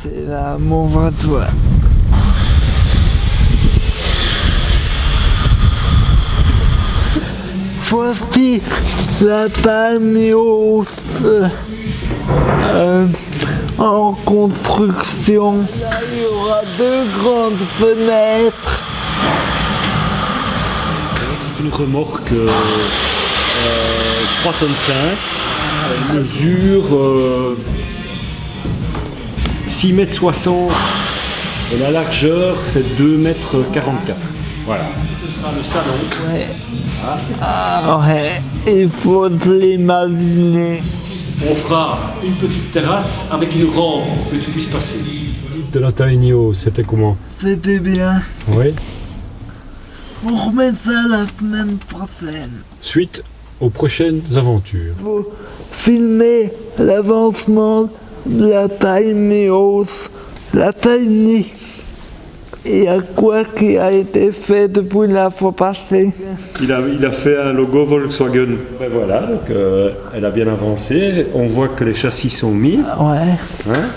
C'est là mon voiture. Voici la palmios euh, en construction. Là, il y aura deux grandes fenêtres. C'est une remorque euh, euh, 3 tonnes 5. Elle mesure euh, 6 mètres 60 et la largeur c'est 2 mètres 44. Voilà. Ce sera le salon. Ouais. Ah ouais, il faut l'imaginer. On fera une petite terrasse avec une rampe pour que tu puisses passer. De la Taïnio, c'était comment? C'était bien. Oui. On remet ça la semaine prochaine. Suite aux prochaines aventures. Faut filmer l'avancement la taille Méos, la taille Et à quoi qui a été fait depuis la fois passée? Il a, il a fait un logo Volkswagen. Ben voilà, donc euh, elle a bien avancé. On voit que les châssis sont mis. Ouais. hein?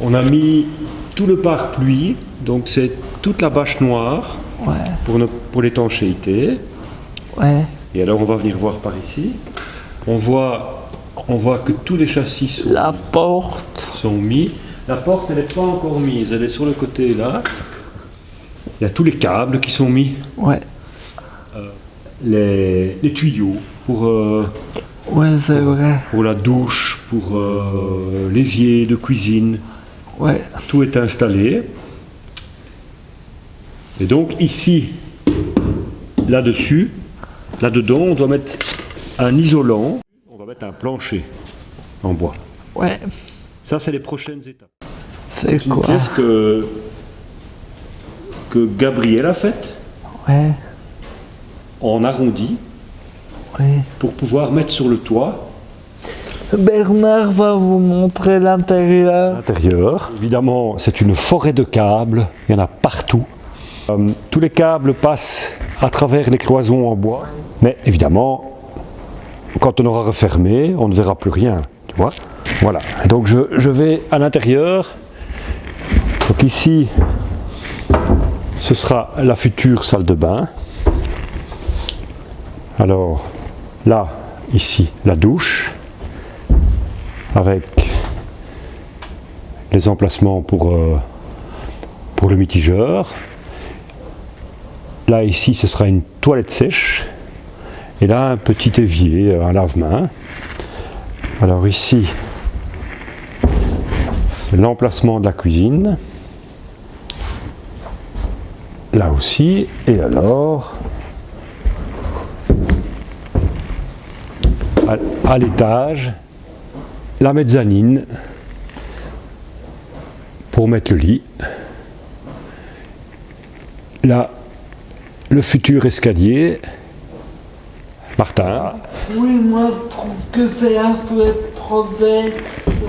On a mis tout le pare-pluie, donc c'est toute la bâche noire Ouais. pour, ne- pour l'étanchéité. Ouais. Et alors on va venir voir par ici. On voit, on voit que tous les châssis sont, La porte. sont mis. La porte elle n'est pas encore mise, elle est sur le côté là. Il y a tous les câbles qui sont mis, Ouais. les, les tuyaux pour, euh, Ouais, c'est vrai. pour la douche, pour euh, l'évier de cuisine. Ouais. Tout est installé. Et donc ici, là-dessus, là-dedans, on doit mettre un isolant. Mettre un plancher en bois. Ouais. Ça, c'est les prochaines étapes. C'est Une quoi pièce que, que Gabriel a faite Ouais. en arrondi Ouais. pour pouvoir mettre sur le toit Bernard va vous montrer l'intérieur. l'intérieur. Évidemment, c'est une forêt de câbles, il y en a partout. Euh, tous les câbles passent à travers les cloisons en bois, mais évidemment, quand on aura refermé, on ne verra plus rien, tu vois. Voilà, donc je, je vais à l'intérieur. Donc ici, ce sera la future salle de bain. Alors, là, ici, la douche avec les emplacements pour, euh, pour le mitigeur. Là, ici, ce sera une toilette sèche. Et là, un petit évier, euh, un lave-main. Alors ici, l'emplacement de la cuisine. Là aussi. Et alors, à l'étage, la mezzanine pour mettre le lit. Là, le futur escalier. Martin. Oui, moi je trouve que c'est un chouette projet.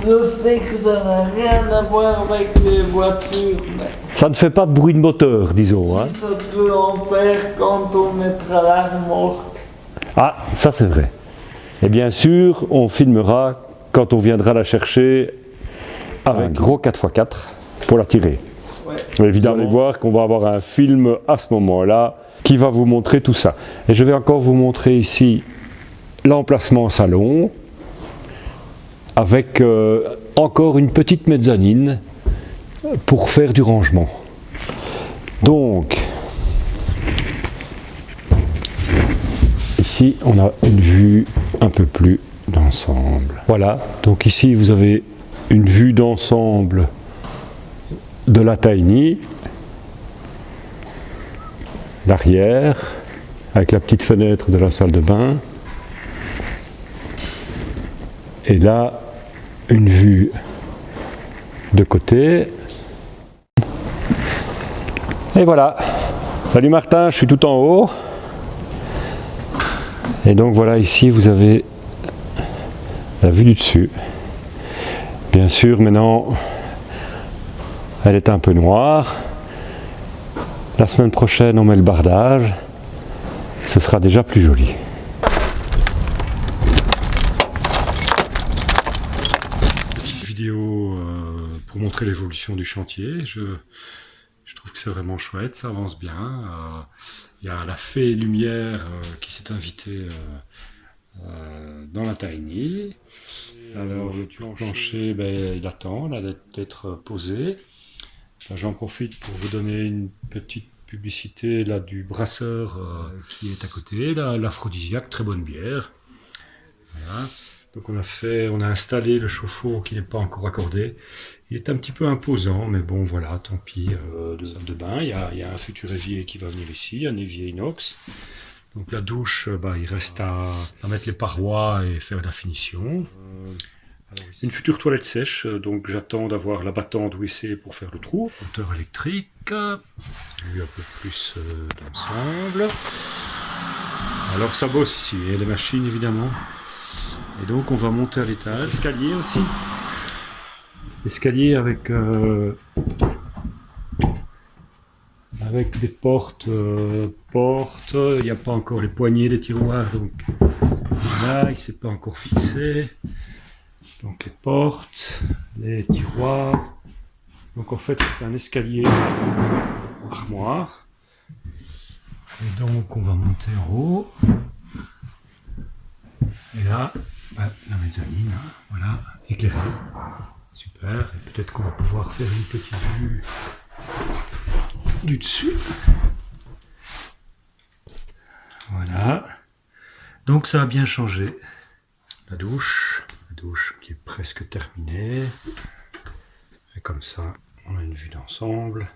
Je sais que ça n'a rien à voir avec les voitures, mais Ça ne fait pas de bruit de moteur, disons. hein. ça peut en faire quand on mettra la remorque. Ah, ça c'est vrai. Et bien sûr, on filmera quand on viendra la chercher avec un gros 4x4 pour la tirer. Ouais. Évidemment, vous allez voir qu'on va avoir un film à ce moment-là qui va vous montrer tout ça. Et je vais encore vous montrer ici l'emplacement salon avec euh, encore une petite mezzanine pour faire du rangement. Donc, ici on a une vue un peu plus d'ensemble. Voilà, donc ici vous avez une vue d'ensemble de la Tiny, l'arrière, avec la petite fenêtre de la salle de bain. Et là, une vue de côté. Et voilà. Salut Martin, je suis tout en haut. Et donc voilà, ici vous avez la vue du dessus. Bien sûr, maintenant, elle est un peu noire. La semaine prochaine, on met le bardage. Ce sera déjà plus joli. Petite vidéo euh, pour montrer l'évolution du chantier. Je, je trouve que c'est vraiment chouette, ça avance bien. Euh, il y a la fée lumière euh, qui s'est invitée dans la tiny. Alors le plancher, ben, il attend d'être posé. J'en profite pour vous donner une petite publicité là du brasseur qui est à côté, l'aphrodisiaque, très bonne bière. Donc on a fait, on a installé le chauffe-eau qui n'est pas encore accordé. Il est un petit peu imposant, mais bon voilà, tant pis. Euh, de, de bain, il y, a, un futur évier qui va venir ici, un évier inox. Donc la douche, euh, bah, il reste à, mettre les parois et faire la finition. Une future toilette sèche, euh, donc j'attends d'avoir la battante WC pour faire le trou. Moteur électrique, lui un peu plus d'ensemble. Alors ça bosse ici, et les machines évidemment. Et donc on va monter à l'étage. Escalier aussi. Escalier avec euh, avec des portes euh, portes. Il n'y a pas encore les poignées des tiroirs donc là il s'est pas encore fixé. Donc les portes, les tiroirs. Donc en fait c'est un escalier armoire. Et donc on va monter en haut. Et là, la mezzanine, hein, voilà, éclairée. Super, et peut-être qu'on va pouvoir faire une petite vue du dessus. Voilà. Donc ça a bien changé. La douche, qui est presque terminée. Et comme ça, on a une vue d'ensemble.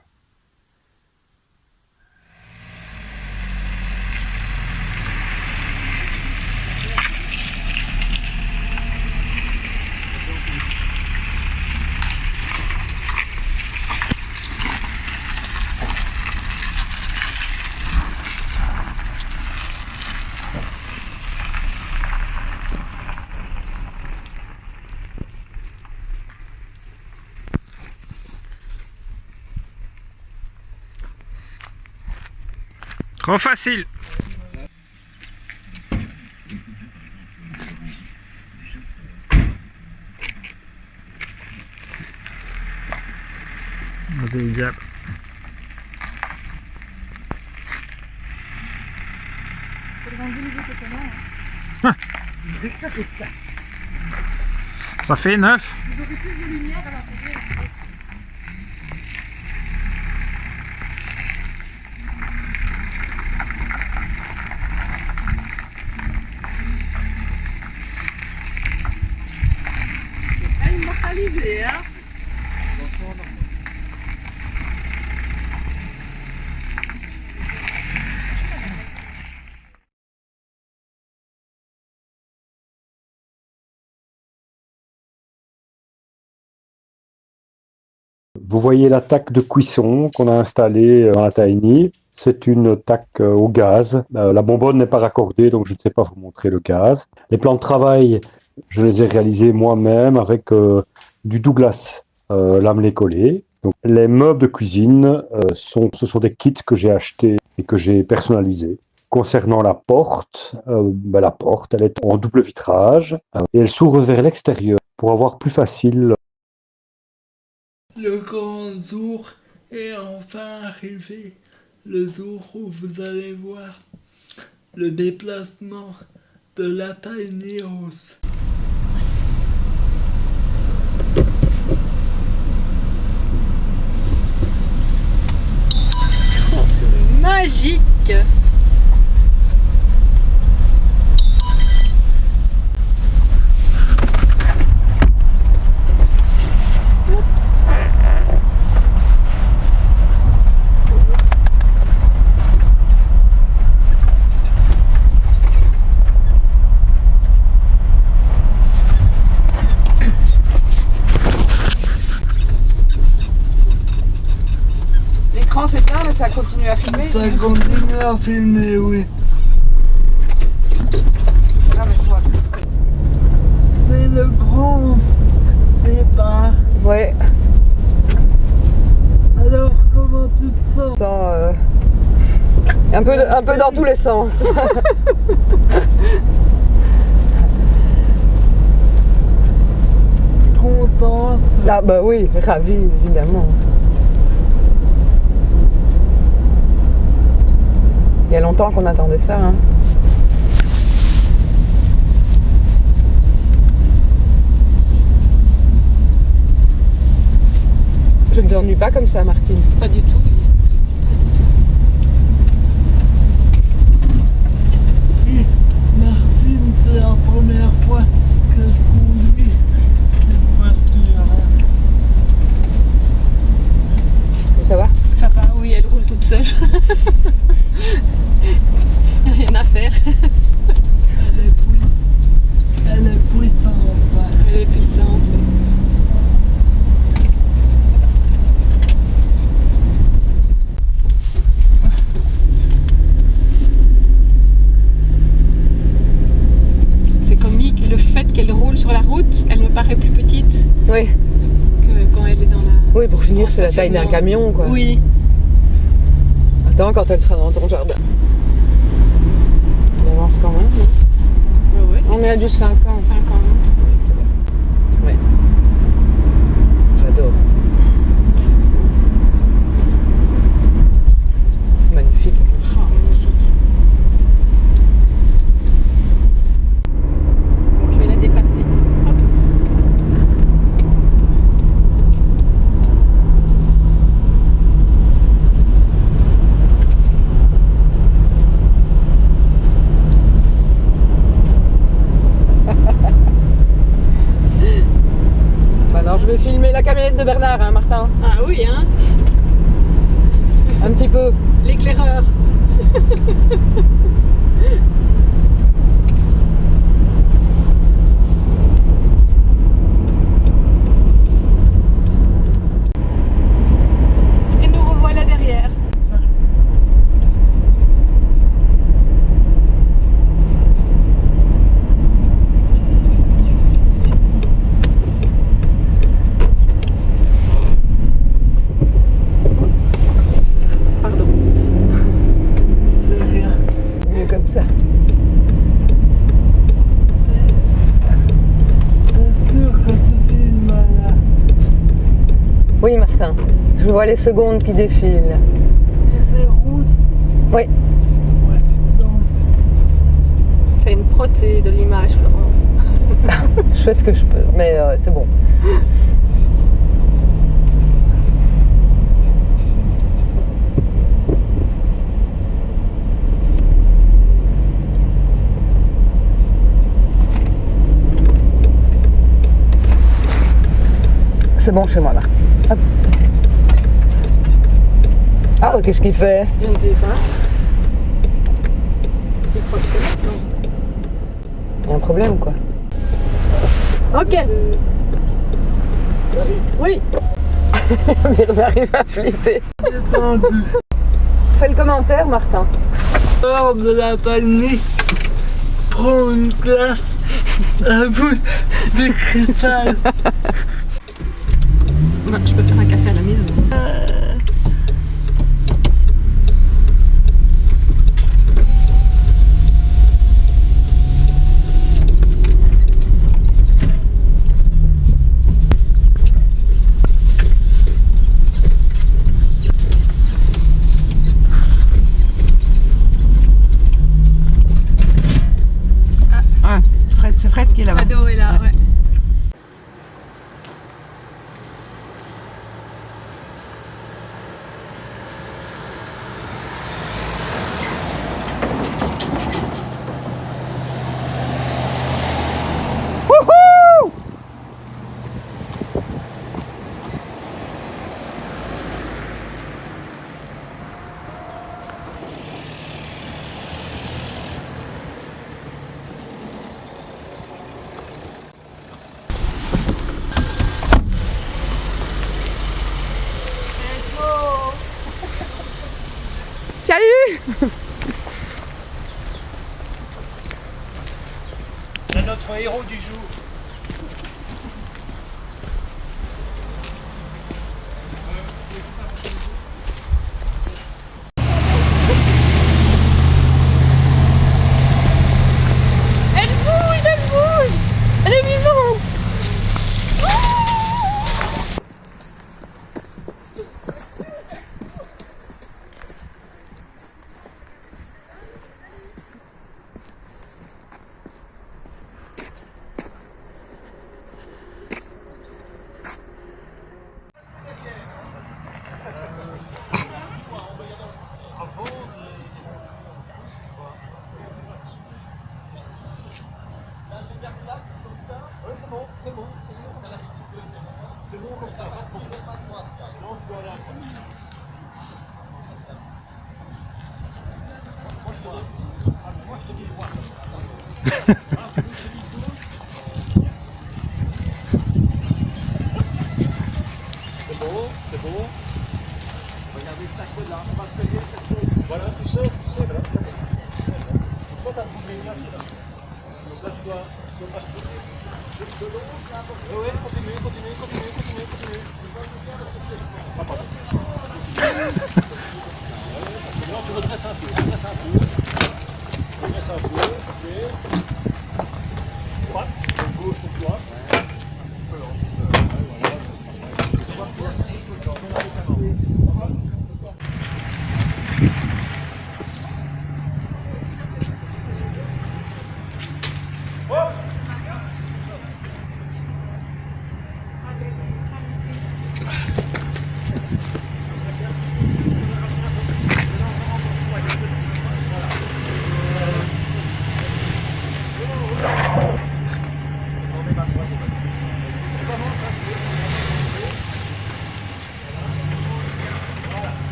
Trop facile Ça fait neuf. Vous aurez plus de lumière à la Vous voyez la taque de cuisson qu'on a installée dans la. C'est une taque euh, au gaz. Euh, la bonbonne n'est pas raccordée, donc je ne sais pas vous montrer le gaz. Les plans de travail, je les ai réalisés moi-même avec euh, du Douglas euh, lamelé collé. Les meubles de cuisine, sont, ce sont des kits que j'ai achetés et que j'ai personnalisés. Concernant la porte, ben, la porte, elle est en double vitrage et elle s'ouvre vers l'extérieur pour avoir plus facile le grand jour est enfin arrivé, le jour où vous allez voir le déplacement de la tiny house. magique Ça continue à filmer, oui. C'est le grand départ. Ouais. Alors, comment tu te sens? Euh, un, peu, un peu dans tous les sens. Content contente. Ah bah oui, ravi, évidemment. Il y a longtemps qu'on attendait ça. Hein. Je ne t'ennuie pas comme ça, Martine. Pas du tout. Et Martine, c'est la première fois que je conduis cette voiture. Ça va? Ça va, oui, elle roule toute seule. Y a rien à faire. Elle est puissante. Elle est puissante. Elle est puissante. C'est comique, le fait qu'elle roule sur la route, elle me paraît plus petite Oui. que quand elle est dans la... Oui, pour finir, c'est la taille d'un camion, quoi. Oui, Attends, quand elle sera dans ton jardin. On avance quand même. hein. ouais. On est à du 50. 50. Ouais. J'adore. C'est magnifique. Oh, magnifique. Bon, je vais la dépasser. Hop. Maintenant, je vais filmer la camionnette de Bernard, hein, Martin? Ah oui, hein? Un petit peu. L'éclaireur. Et nous revoilà derrière. Pardon. De rien. Mieux comme ça. Bien sûr que tu filmes là. Oui, Martin. Les secondes qui défilent. Oui. Donc, C'est une protée de l'image, Florence. Je fais ce que je peux, mais euh, c'est bon. C'est bon chez moi là. Hop. Ah, qu'est-ce qu'il fait Je ne sais pas. Il croit que c'est maintenant. Il y a un problème quoi. Ok. Oui. Bernard il va flipper. détendu. Fais le commentaire, Martin. Hors de la famille, prends une glace, un bout de cristal. Bah, je peux faire un café à la maison.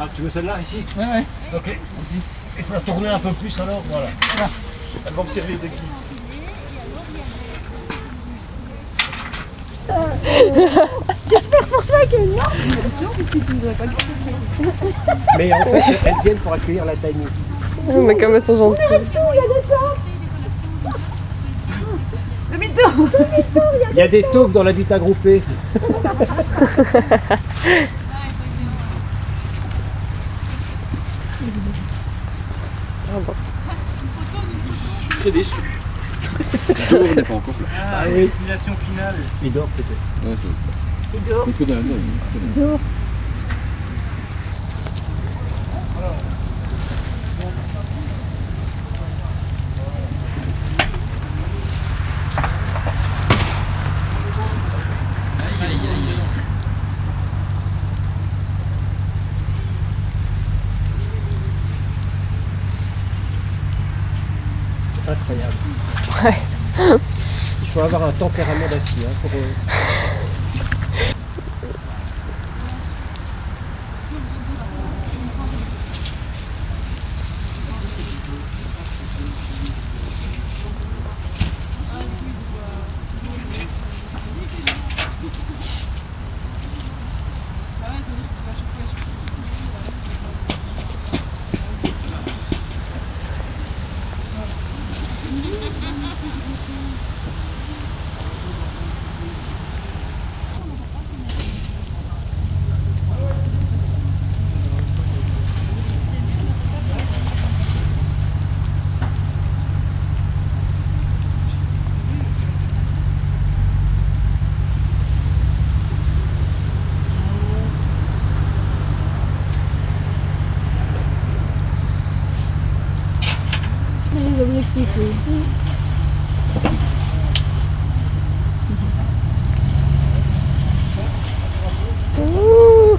Ah, tu veux celle-là ici Ouais, ouais. Ok, ici. Il faut la tourner un peu plus alors, voilà. Elle va me servir de guide. J'espère pour toi que non Mais en fait, elles viennent pour accueillir la Tiny. Oh, mais comme elles sont gentilles. Il y a des taupes dans l'habitat groupé. très déçu. on n'est pas encore là. Ah, oui. finale. Il dort peut-être. Ouais, c'est ça. Il dort. Il dort. Tempérament d'acier hein, pour. euh, Les objectifs, oui. Ouh.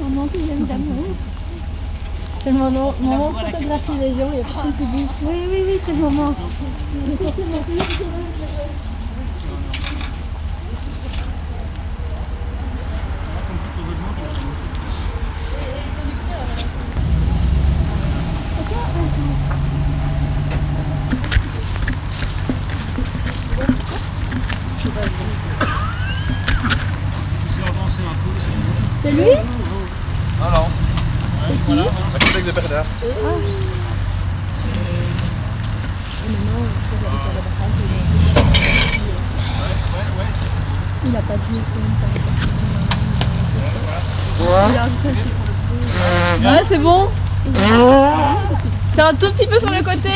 Maman qui vient d'amour. C'est le moment, moment de photographier les gens, il y a personne qui dit Oui, oui, oui, c'est le moment. C'est lui Non, non. Voilà, un collègue de Bernard. Il a pas de Ouais, c'est bon. C'est un tout petit peu sur le côté.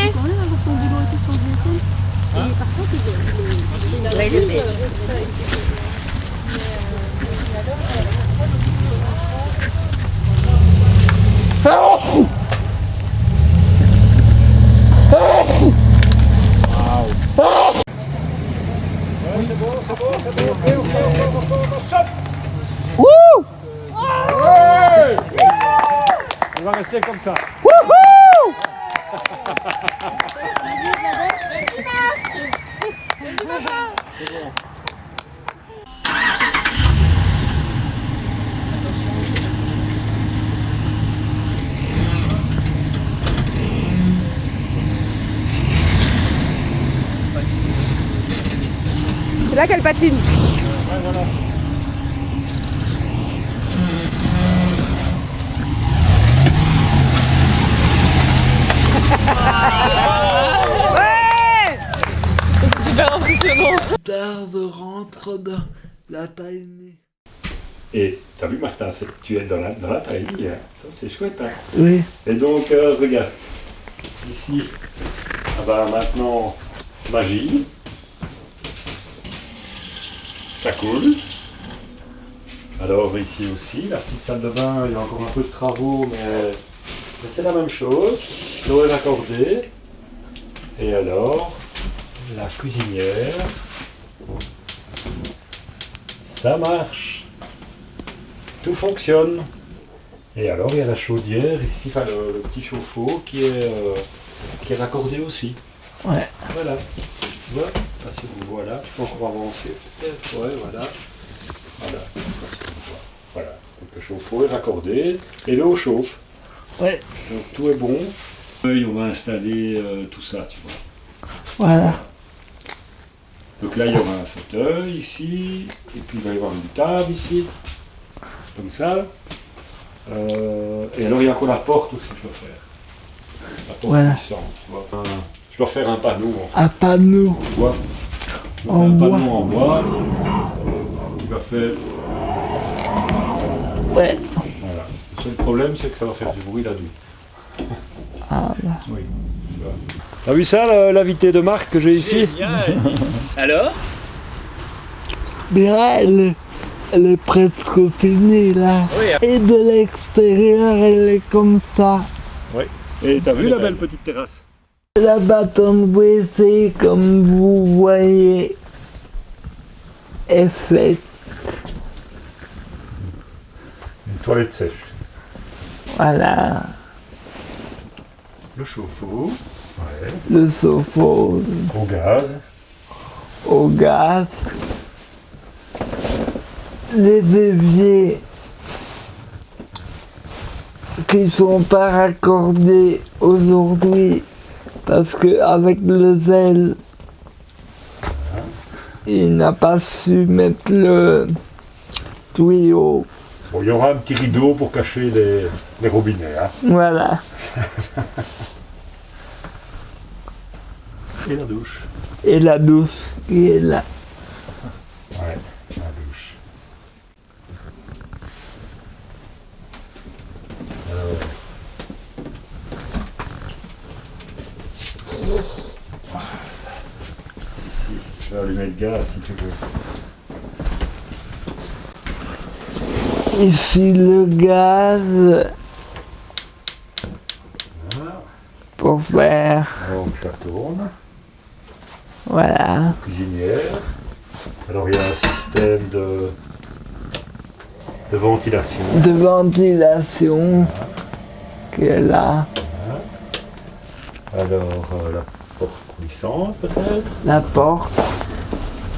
On va rester comme ça. C'est là qu'elle patine. Super impressionnant. Darde rentre dans la taille. Et t'as vu Martin, c'est- tu es dans la, dans la taille, hein. ça c'est chouette. Hein. Oui. Et donc euh, regarde, ici, ah bah, maintenant magie, ça coule. Alors ici aussi, la petite salle de bain, il y a encore un peu de travaux, mais c'est la même chose. L'eau est raccordée. Et alors, la cuisinière, ça marche. Tout fonctionne. Et alors il y a la chaudière ici, enfin le, le petit chauffe-eau qui est, euh, qui est raccordé aussi. Ouais. Voilà. Tu vois Là, si vous voilà, je peux encore avancer. peut-être. Ouais, voilà. Voilà. Voilà. Donc le chauffe-eau est raccordé et l'eau chauffe. Ouais. Donc tout est bon. Et on va installer euh, tout ça, tu vois. Voilà. Donc là, il y aura un fauteuil ici, et puis il va y avoir une table ici, comme ça. Euh, et alors, il y a encore la porte aussi, je dois faire. La porte Voilà. puissante, tu vois. Un- je dois faire un panneau, Un panneau. Donc, En un bois. panneau en bois qui va faire... Ouais. Seul problème, c'est que ça va faire du bruit la nuit. Ah, là. Oui. T'as vu ça, l'invité de Marc que j'ai ici Alors Bien, elle, est- elle est presque finie là. Oui. Et de l'extérieur, elle est comme ça. Et t'as vu la belle petite terrasse La bâton de WC, comme vous voyez, est faite. Une toilette sèche. Voilà. Le chauffe-eau. Ouais. Le sofa Au gaz. au gaz. Les éviers qui sont pas raccordés aujourd'hui parce que avec le zèle il n'a pas su mettre le tuyau. Bon, il y aura un petit rideau pour cacher les, les robinets. Hein. Voilà. Et la douche. Et la douche qui est là. Ouais, la douche. Alors. Ici, je vais allumer le gaz si tu veux. Ici le gaz pour faire. Donc ça tourne. Voilà. Cuisinière. Alors il y a un système de, de ventilation. De ventilation qui est là. Alors euh, la porte puissante peut-être. La porte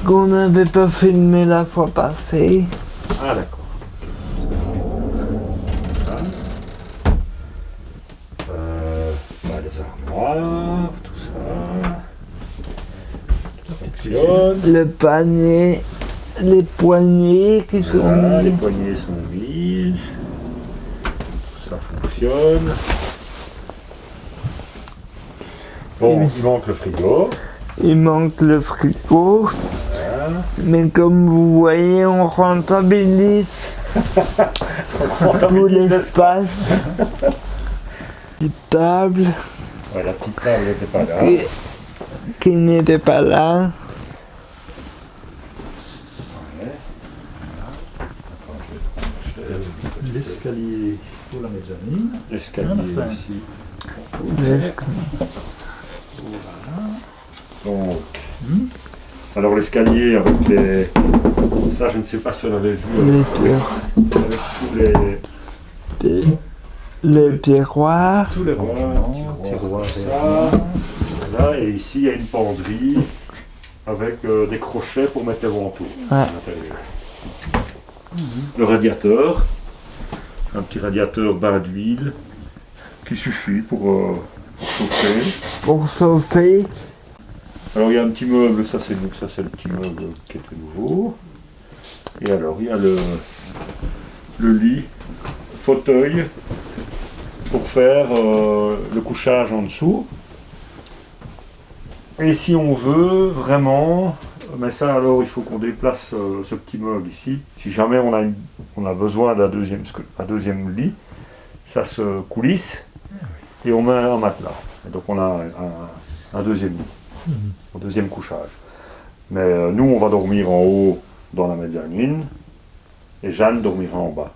qu'on n'avait pas filmé la fois passée. Ah d'accord. Voilà. Euh, bah, les armoires, tout ça. Ça fonctionne. Le panier, les poignées qui sont Voilà, les poignées sont mises. prise. Ça fonctionne. Bon, il manque le frigo. Il manque le frigo. Mais comme vous voyez, on rentabilise tout l'espace. Petite table Ouais, la petite table n'était pas là. qui, qui n'était pas là. L'escalier pour la mezzanine. L'escalier Enfin. ici. Le- Donc, Hmm. alors l'escalier avec les... Ça, je ne sais pas si on avait vu. Les euh, tiroirs. avec tous les... Les, les tiroirs. Tous les Voilà, rangements, tiroirs, tiroirs ça. Voilà, et ici, il y a une penderie avec euh, des crochets pour mettre les ventaux Ouais. à l'intérieur. Le radiateur, un petit radiateur bain d'huile qui suffit pour, euh, pour chauffer. Pour chauffer. Alors il y a un petit meuble, ça c'est ça c'est le petit meuble qui était nouveau. Et alors il y a le, le lit, fauteuil pour faire euh, le couchage en dessous. Et si on veut vraiment, mais ça alors il faut qu'on déplace euh, ce petit meuble ici. Si jamais on a, une- on a besoin d'un deuxième, un deuxième lit, ça se coulisse et on met un matelas. Et donc on a un, un deuxième lit au deuxième couchage. Mais euh, nous, on va dormir en haut dans la mezzanine et Jeanne dormira en bas.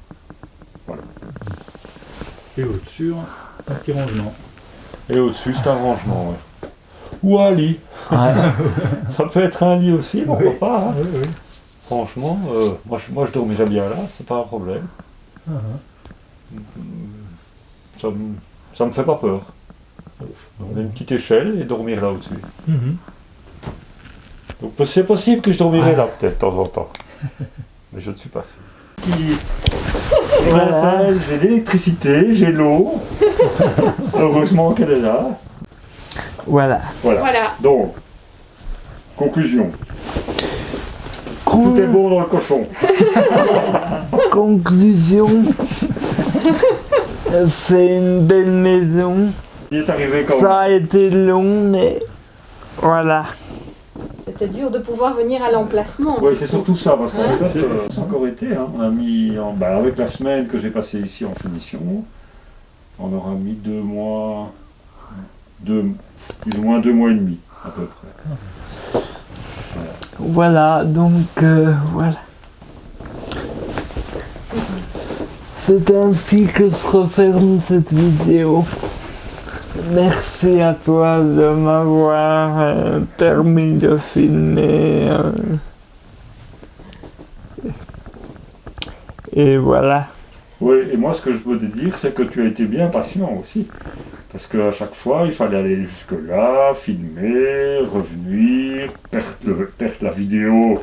Et au-dessus, un petit rangement. Et au-dessus, c'est un rangement. ouais. Ou un lit. Ça peut être un lit aussi, pourquoi Oui. pas. hein. Oui, oui. Franchement, euh, moi, je, moi je dormirais bien là, c'est pas un problème. Ah, Ça me, ça me fait pas peur. On a une petite échelle et dormir là au-dessus. Mhm. Donc c'est possible que je dormirai là peut-être de temps en temps. Mais je ne suis pas sûr. Qui- Voilà. J'ai l'électricité, j'ai l'eau. Heureusement qu'elle est là. Voilà. Voilà. Voilà. Donc, conclusion. Con- Tout est bon dans le cochon. Conclusion. C'est une belle maison. Il est arrivé quand Ça a été long, mais voilà. C'était dur de pouvoir venir à l'emplacement. Oui, c'est surtout ça, parce Hein fait, euh, ça a encore été, hein, on a mis, en, bah, avec la semaine que j'ai passée ici en finition, on aura mis deux mois, deux, plus ou moins deux mois et demi, à peu près. Voilà, donc euh, voilà. C'est ainsi que se referme cette vidéo. Merci à toi de m'avoir euh, permis de filmer. euh. Et voilà. Oui, et moi, ce que je peux te dire, c'est que tu as été bien patient aussi. Parce qu'à chaque fois, il fallait aller jusque-là, filmer, revenir, perdre, le- perdre la vidéo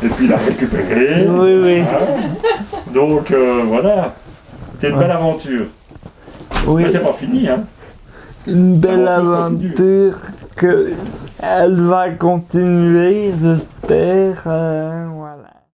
et puis la récupérer. Oui, oui. Hein. Donc euh, voilà, c'était une belle aventure. Oui, Mais c'est pas fini, hein. une belle L'aventure continue. aventure que elle va continuer, j'espère. euh, voilà.